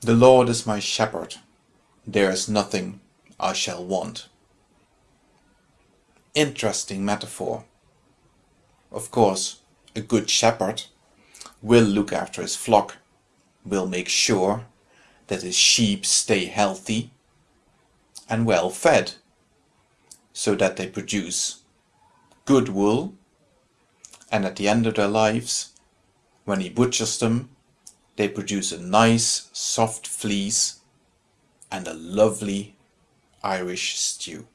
The Lord is my shepherd, there is nothing I shall want. Interesting metaphor. Of course, a good shepherd will look after his flock, will make sure that his sheep stay healthy and well fed, so that they produce good wool, and at the end of their lives, when he butchers them, they produce a nice soft fleece and a lovely Irish stew.